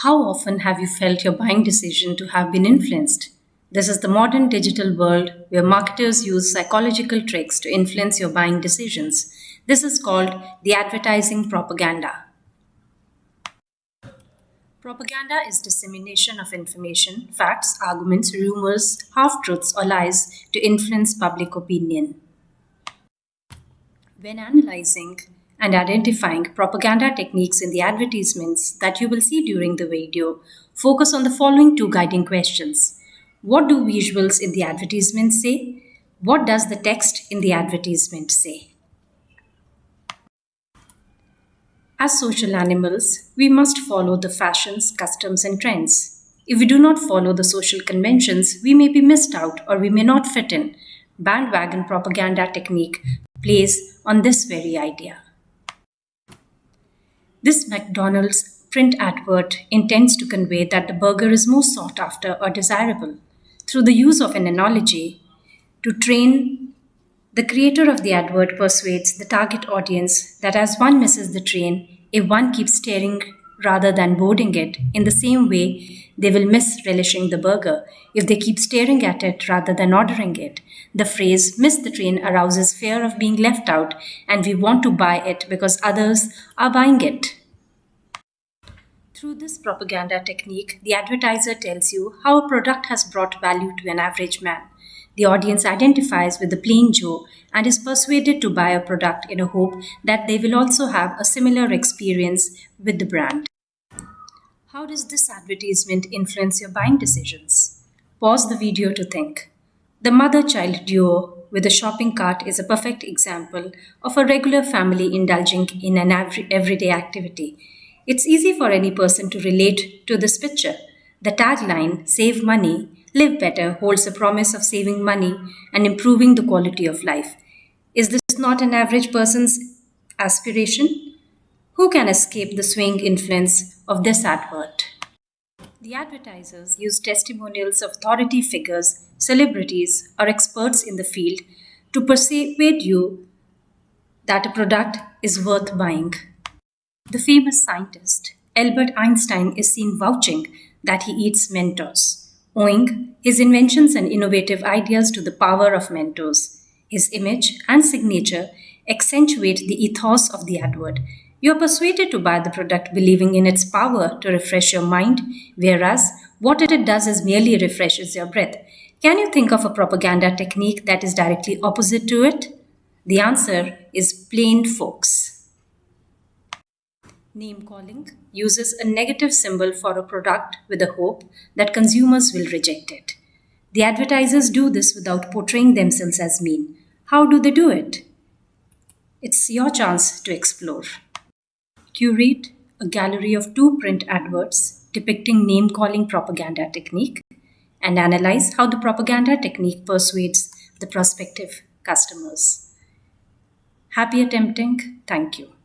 How often have you felt your buying decision to have been influenced? This is the modern digital world where marketers use psychological tricks to influence your buying decisions. This is called the advertising propaganda. Propaganda is dissemination of information, facts, arguments, rumors, half truths, or lies to influence public opinion. When analyzing and identifying propaganda techniques in the advertisements that you will see during the video, focus on the following two guiding questions. What do visuals in the advertisement say? What does the text in the advertisement say? As social animals, we must follow the fashions, customs, and trends. If we do not follow the social conventions, we may be missed out or we may not fit in. Bandwagon propaganda technique plays on this very idea. This McDonald's print advert intends to convey that the burger is more sought after or desirable. Through the use of an analogy to train, the creator of the advert persuades the target audience that as one misses the train, if one keeps staring rather than boarding it, in the same way, they will miss relishing the burger if they keep staring at it rather than ordering it. The phrase miss the train arouses fear of being left out, and we want to buy it because others are buying it. Through this propaganda technique, the advertiser tells you how a product has brought value to an average man. The audience identifies with the plain Joe and is persuaded to buy a product in a hope that they will also have a similar experience with the brand. How does this advertisement influence your buying decisions? Pause the video to think. The mother child duo with a shopping cart is a perfect example of a regular family indulging in an everyday activity. It's easy for any person to relate to this picture. The tagline, Save Money, Live Better, holds a promise of saving money and improving the quality of life. Is this not an average person's aspiration? Who can escape the swing influence of this advert? The advertisers use testimonials of authority figures, celebrities, or experts in the field to persuade you that a product is worth buying. The famous scientist Albert Einstein is seen vouching that he eats Mentos, owing his inventions and innovative ideas to the power of Mentos. His image and signature accentuate the ethos of the advert you are persuaded to buy the product believing in its power to refresh your mind, whereas what it does is merely refreshes your breath. Can you think of a propaganda technique that is directly opposite to it? The answer is plain folks. Name calling uses a negative symbol for a product with the hope that consumers will reject it. The advertisers do this without portraying themselves as mean. How do they do it? It's your chance to explore. Curate a gallery of two print adverts depicting name calling propaganda technique and analyze how the propaganda technique persuades the prospective customers. Happy attempting. Thank you.